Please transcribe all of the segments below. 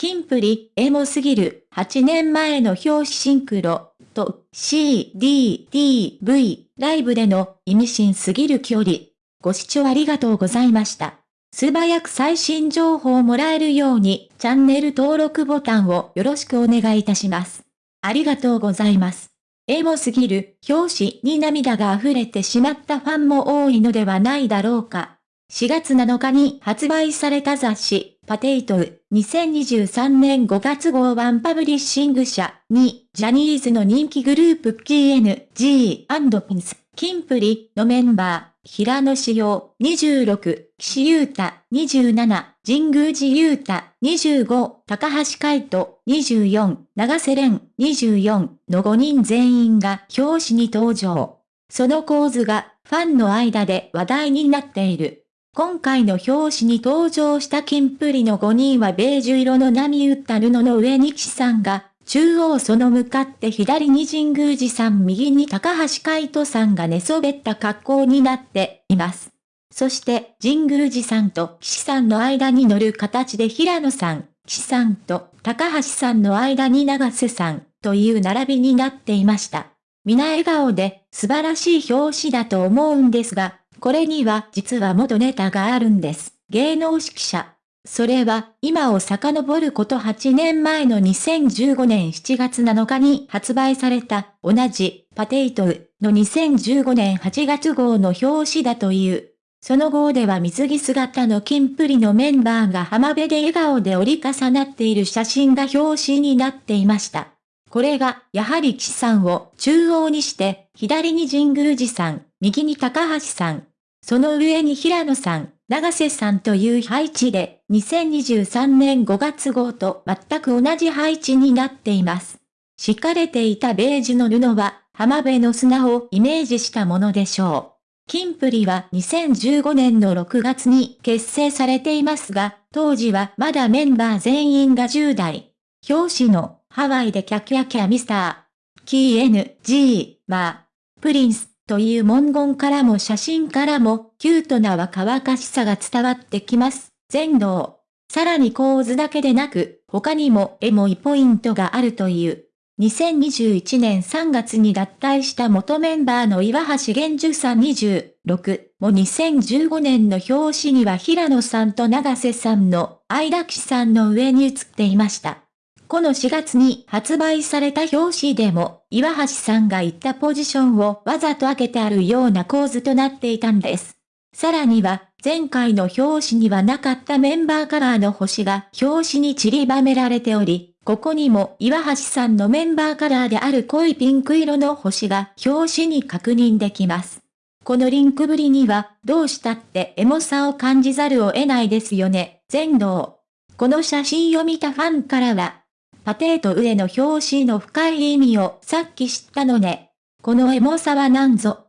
キンプリ、エモすぎる、8年前の表紙シンクロ、と、C、D、D、V、ライブでの意味深すぎる距離。ご視聴ありがとうございました。素早く最新情報をもらえるように、チャンネル登録ボタンをよろしくお願いいたします。ありがとうございます。エモすぎる表紙に涙が溢れてしまったファンも多いのではないだろうか。4月7日に発売された雑誌、パテイトウ、2023年5月号ワンパブリッシング社に、ジャニーズの人気グループ KNG&PINS、キンプリのメンバー、平野志陽、26、岸優太、27、神宮寺優太、25、高橋海人、24、長瀬廉、24の5人全員が表紙に登場。その構図がファンの間で話題になっている。今回の表紙に登場したキンプリの5人はベージュ色の波打った布の上に岸さんが、中央その向かって左に神宮寺さん右に高橋海人さんが寝そべった格好になっています。そして神宮寺さんと岸さんの間に乗る形で平野さん、岸さんと高橋さんの間に長瀬さんという並びになっていました。皆笑顔で素晴らしい表紙だと思うんですが、これには実は元ネタがあるんです。芸能指揮者。それは、今を遡ること8年前の2015年7月7日に発売された、同じ、パテイトウの2015年8月号の表紙だという。その号では水着姿のキンプリのメンバーが浜辺で笑顔で折り重なっている写真が表紙になっていました。これが、やはり岸さんを中央にして、左に神宮寺さん、右に高橋さん、その上に平野さん、長瀬さんという配置で、2023年5月号と全く同じ配置になっています。敷かれていたベージュの布は、浜辺の砂をイメージしたものでしょう。キンプリは2015年の6月に結成されていますが、当時はまだメンバー全員が10代。表紙のハワイでキャキャキャミスター。キー NG は、プリンスという文言からも写真からも、キュートな若々しさが伝わってきます。全能。さらに構図だけでなく、他にもエモいポイントがあるという。2021年3月に脱退した元メンバーの岩橋玄樹さん26も2015年の表紙には平野さんと長瀬さんの相田騎さんの上に写っていました。この4月に発売された表紙でも、岩橋さんが言ったポジションをわざと開けてあるような構図となっていたんです。さらには、前回の表紙にはなかったメンバーカラーの星が表紙に散りばめられており、ここにも岩橋さんのメンバーカラーである濃いピンク色の星が表紙に確認できます。このリンクぶりには、どうしたってエモさを感じざるを得ないですよね、全能。この写真を見たファンからは、パテート上の表紙の深い意味をさっき知ったのね。このエモさはなんぞ。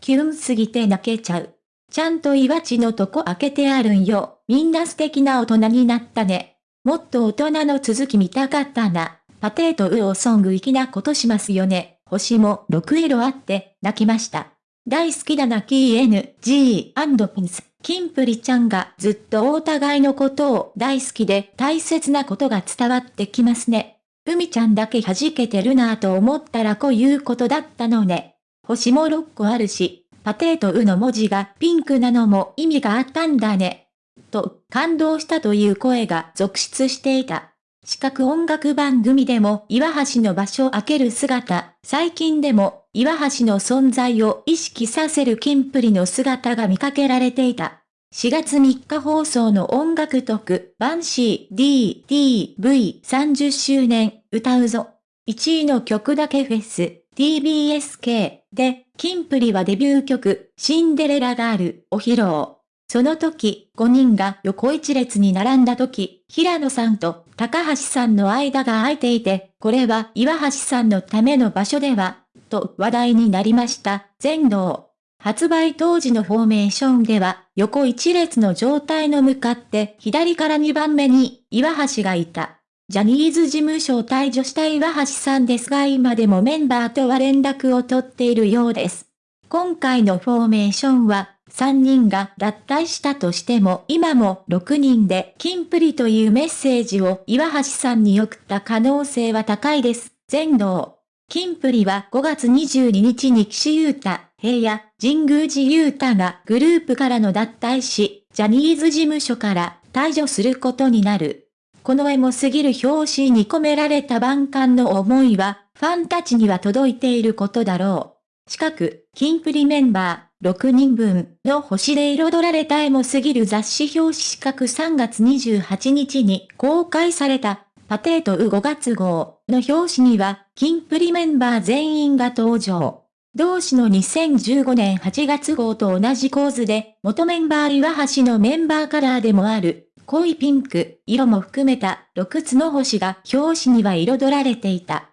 キュンすぎて泣けちゃう。ちゃんと岩地のとこ開けてあるんよ。みんな素敵な大人になったね。もっと大人の続き見たかったな。パテートウオソング粋なことしますよね。星も6色あって泣きました。大好きだな KNG& ピンス。キンプリちゃんがずっとお互いのことを大好きで大切なことが伝わってきますね。海ちゃんだけ弾けてるなぁと思ったらこういうことだったのね。星も6個あるし、パテートウの文字がピンクなのも意味があったんだね。と、感動したという声が続出していた。視覚音楽番組でも岩橋の場所を開ける姿、最近でも岩橋の存在を意識させるキンプリの姿が見かけられていた。4月3日放送の音楽特バンシー DTV30 周年歌うぞ。1位の曲だけフェス TBSK で、キンプリはデビュー曲シンデレラガールを披露。その時、5人が横一列に並んだ時、平野さんと高橋さんの間が空いていて、これは岩橋さんのための場所では、と話題になりました。全能。発売当時のフォーメーションでは、横一列の状態の向かって左から2番目に岩橋がいた。ジャニーズ事務所を退場した岩橋さんですが今でもメンバーとは連絡を取っているようです。今回のフォーメーションは3人が脱退したとしても今も6人で金プリというメッセージを岩橋さんに送った可能性は高いです。全能。金プリは5月22日に岸優太、平野、神宮寺優太がグループからの脱退し、ジャニーズ事務所から退場することになる。このエモすぎる表紙に込められた万感の思いは、ファンたちには届いていることだろう。近く、キンプリメンバー、6人分の星で彩られたエモすぎる雑誌表紙資格3月28日に公開された、パテート5月号の表紙には、キンプリメンバー全員が登場。同氏の2015年8月号と同じ構図で、元メンバー岩橋のメンバーカラーでもある、濃いピンク、色も含めた6つの星が表紙には彩られていた。